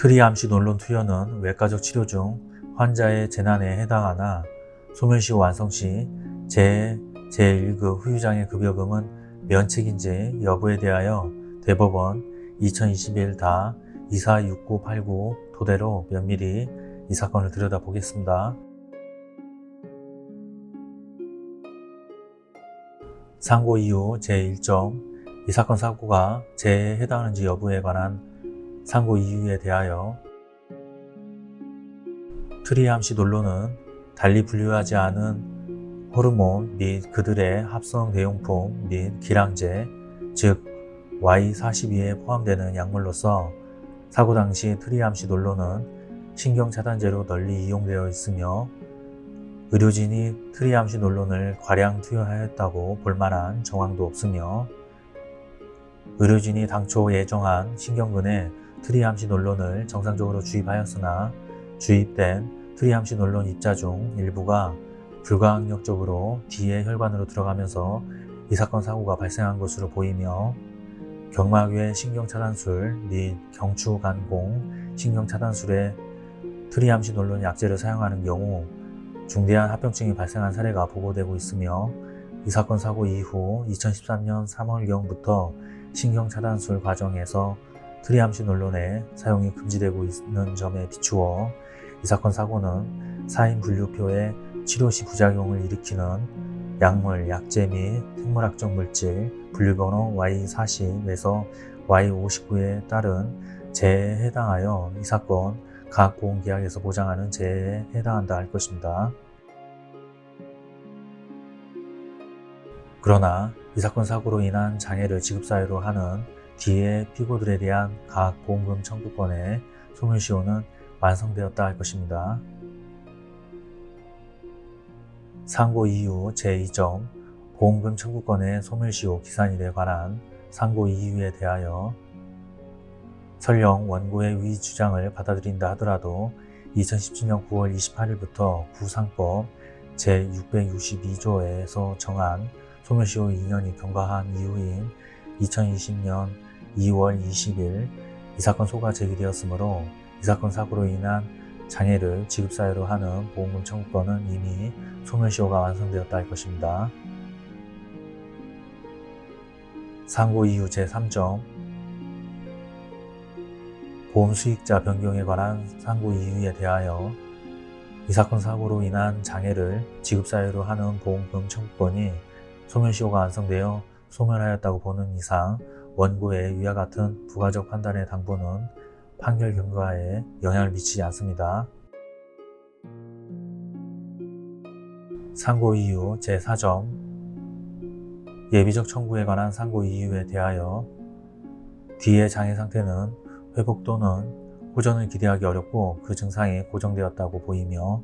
트리암시 논론 투여는 외과적 치료 중 환자의 재난에 해당하나 소멸시 완성 시 제, 제1급 후유장애 급여금은 면책인지 여부에 대하여 대법원 2021 다 246989 토대로 면밀히 이 사건을 들여다보겠습니다. 상고 이후 제1점 이 사건 사고가 재해에 해당하는지 여부에 관한 상고 이유에 대하여 triamcinolone은 달리 분류하지 않은 호르몬 및 그들의 합성 대용품 및 길항제 즉 Y42에 포함되는 약물로서 사고 당시 triamcinolone은 신경차단제로 널리 이용되어 있으며 의료진이 triamcinolone을 과량 투여하였다고 볼만한 정황도 없으며 의료진이 당초 예정한 신경근에 triamcinolone을 정상적으로 주입하였으나 주입된 triamcinolone 입자 중 일부가 불가항력적으로 뒤에 혈관으로 들어가면서 이 사건 사고가 발생한 것으로 보이며 경막외 신경차단술 및 경추간공 신경차단술에 triamcinolone 약제를 사용하는 경우 중대한 합병증이 발생한 사례가 보고되고 있으며 이 사건 사고 이후 2013년 3월경부터 신경차단술 과정에서 트리암시 논론의 사용이 금지되고 있는 점에 비추어 이 사건 사고는 사인 분류표에 치료시 부작용을 일으키는 약물, 약제 및 생물학적 물질 분류번호 Y40에서 Y59에 따른 재해에 해당하여 이 사건 각 보험계약에서 보장하는 재해에 해당한다 할 것입니다. 그러나 이 사건 사고로 인한 장애를 지급사유로 하는 뒤에 피고들에 대한 각 보험금 청구권의 소멸시효는 완성되었다 할 것입니다. 상고 이후 제2점 보험금 청구권의 소멸시효 기산일에 관한 상고 이유에 대하여 설령 원고의 위 주장을 받아들인다 하더라도 2017년 9월 28일부터 구상법 제662조에서 정한 소멸시효 2년이 경과한 이후인 2020년 2월 20일 이 사건 소가 제기되었으므로 이 사건 사고로 인한 장애를 지급사유로 하는 보험금 청구권은 이미 소멸시효가 완성되었다 할 것입니다. 상고 이후 제3점 보험 수익자 변경에 관한 상고 이유에 대하여 이 사건 사고로 인한 장애를 지급사유로 하는 보험금 청구권이 소멸시효가 완성되어 소멸하였다고 보는 이상 원고의 위와 같은 부가적 판단의 당부는 판결 경과에 영향을 미치지 않습니다. 상고 이유 제4점 예비적 청구에 관한 상고 이유에 대하여 뒤의 장애 상태는 회복 또는 호전을 기대하기 어렵고 그 증상이 고정되었다고 보이며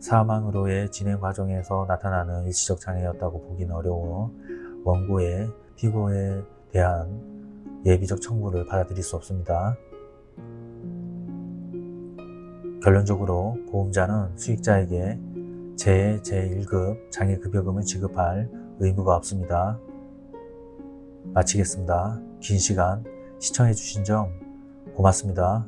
사망으로의 진행 과정에서 나타나는 일시적 장애였다고 보기는 어려워 원고의 피고에 대한 예비적 청구를 받아들일 수 없습니다. 결론적으로 보험자는 수익자에게 제 제1급 장애급여금을 지급할 의무가 없습니다. 마치겠습니다. 긴 시간 시청해주신 점 고맙습니다.